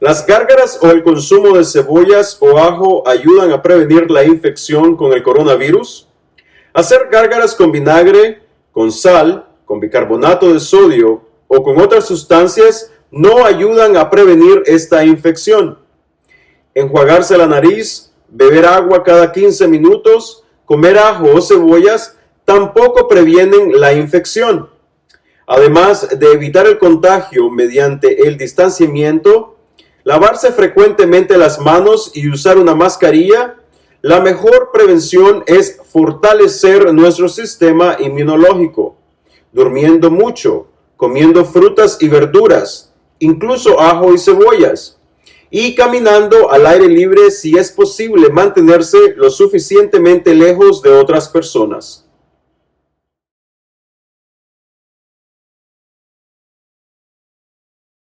Las gárgaras o el consumo de cebollas o ajo ayudan a prevenir la infección con el coronavirus. Hacer gárgaras con vinagre, con sal, con bicarbonato de sodio o con otras sustancias no ayudan a prevenir esta infección. Enjuagarse la nariz, beber agua cada 15 minutos, comer ajo o cebollas tampoco previenen la infección. Además de evitar el contagio mediante el distanciamiento, lavarse frecuentemente las manos y usar una mascarilla, la mejor prevención es fortalecer nuestro sistema inmunológico, durmiendo mucho, comiendo frutas y verduras, incluso ajo y cebollas, y caminando al aire libre si es posible mantenerse lo suficientemente lejos de otras personas.